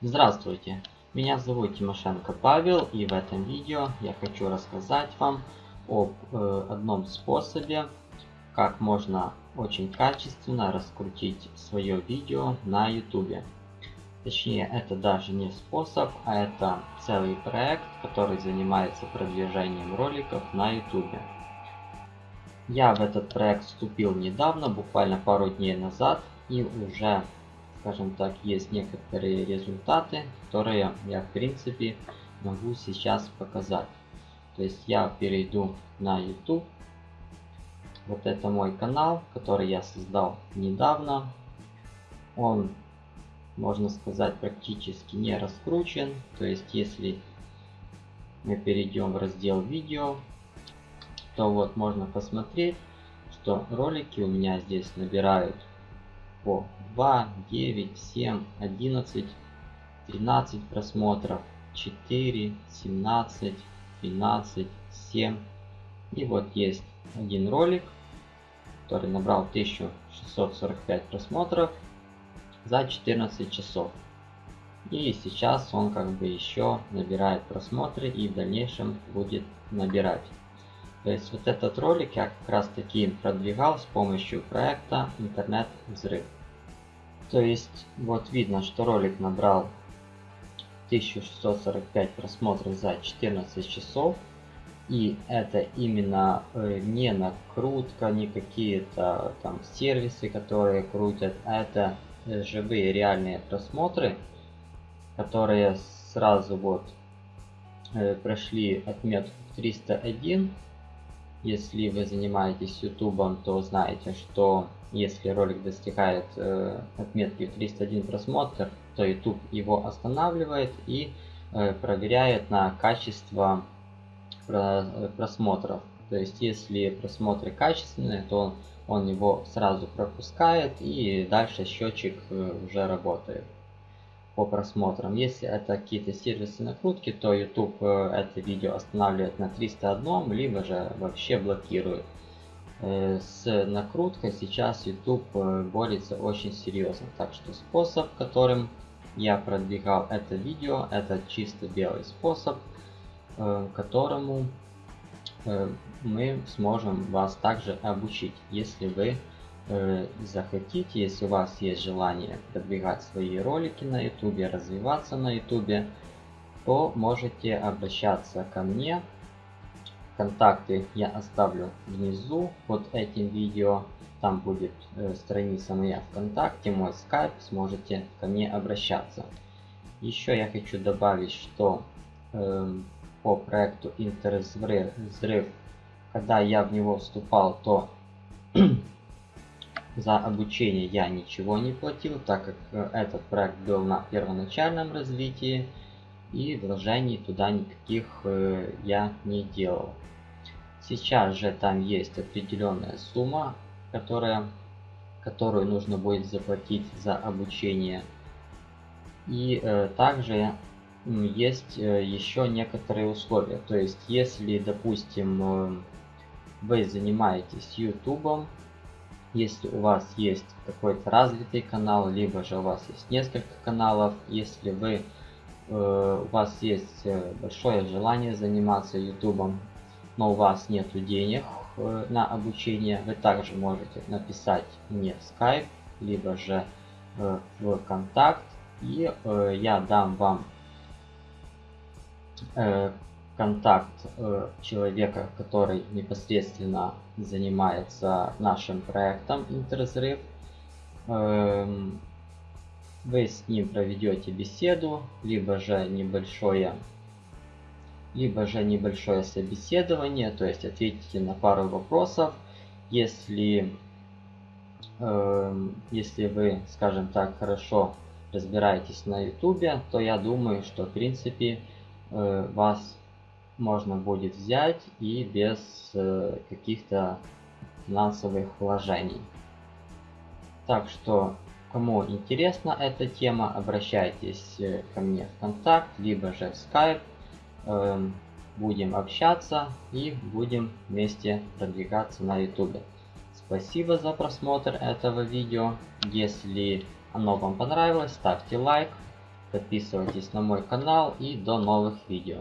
Здравствуйте, меня зовут Тимошенко Павел и в этом видео я хочу рассказать вам об э, одном способе, как можно очень качественно раскрутить свое видео на YouTube. Точнее, это даже не способ, а это целый проект, который занимается продвижением роликов на YouTube. Я в этот проект вступил недавно, буквально пару дней назад, и уже скажем так, есть некоторые результаты, которые я в принципе могу сейчас показать. То есть я перейду на YouTube. Вот это мой канал, который я создал недавно. Он, можно сказать, практически не раскручен. То есть если мы перейдем в раздел видео, то вот можно посмотреть, что ролики у меня здесь набирают по 2, 9, 7, 11, 13 просмотров, 4, 17, 12, 7. И вот есть один ролик, который набрал 1645 просмотров за 14 часов. И сейчас он как бы еще набирает просмотры и в дальнейшем будет набирать. То есть вот этот ролик я как раз таки продвигал с помощью проекта интернет взрыв. То есть вот видно, что ролик набрал 1645 просмотров за 14 часов. И это именно э, не накрутка, не какие-то там сервисы, которые крутят, это э, живые реальные просмотры, которые сразу вот э, прошли отметку 301 если вы занимаетесь ютубом, то знаете, что если ролик достигает э, отметки 301 просмотр, то YouTube его останавливает и э, проверяет на качество про, просмотров. То есть, если просмотры качественные, то он, он его сразу пропускает и дальше счетчик э, уже работает по просмотрам. Если это какие-то сервисы накрутки, то YouTube э, это видео останавливает на 301, либо же вообще блокирует. Э, с накруткой сейчас YouTube э, борется очень серьезно. Так что способ, которым я продвигал это видео, это чисто белый способ, которому мы сможем вас также обучить, если вы Э, захотите, если у вас есть желание продвигать свои ролики на YouTube, развиваться на YouTube, то можете обращаться ко мне. Контакты я оставлю внизу под этим видео. Там будет э, страница моя ВКонтакте, мой скайп, сможете ко мне обращаться. Еще я хочу добавить, что э, по проекту Интервзрыв, когда я в него вступал, то За обучение я ничего не платил, так как э, этот проект был на первоначальном развитии и вложений туда никаких э, я не делал. Сейчас же там есть определенная сумма, которая, которую нужно будет заплатить за обучение. И э, также есть э, еще некоторые условия. То есть, если, допустим, э, вы занимаетесь YouTube, если у вас есть какой-то развитый канал, либо же у вас есть несколько каналов, если вы э, у вас есть э, большое желание заниматься ютубом, но у вас нет денег э, на обучение, вы также можете написать мне в Skype, либо же э, в контакт, и э, я дам вам э, контакт э, человека, который непосредственно занимается нашим проектом Интерзрыв. Э, вы с ним проведете беседу, либо же небольшое либо же небольшое собеседование, то есть ответите на пару вопросов. Если, э, если вы, скажем так, хорошо разбираетесь на ютубе, то я думаю, что в принципе э, вас можно будет взять и без э, каких-то финансовых вложений. Так что, кому интересна эта тема, обращайтесь э, ко мне в контакт, либо же в Skype. Э, будем общаться и будем вместе продвигаться на YouTube. Спасибо за просмотр этого видео. Если оно вам понравилось, ставьте лайк, Подписывайтесь на мой канал и до новых видео.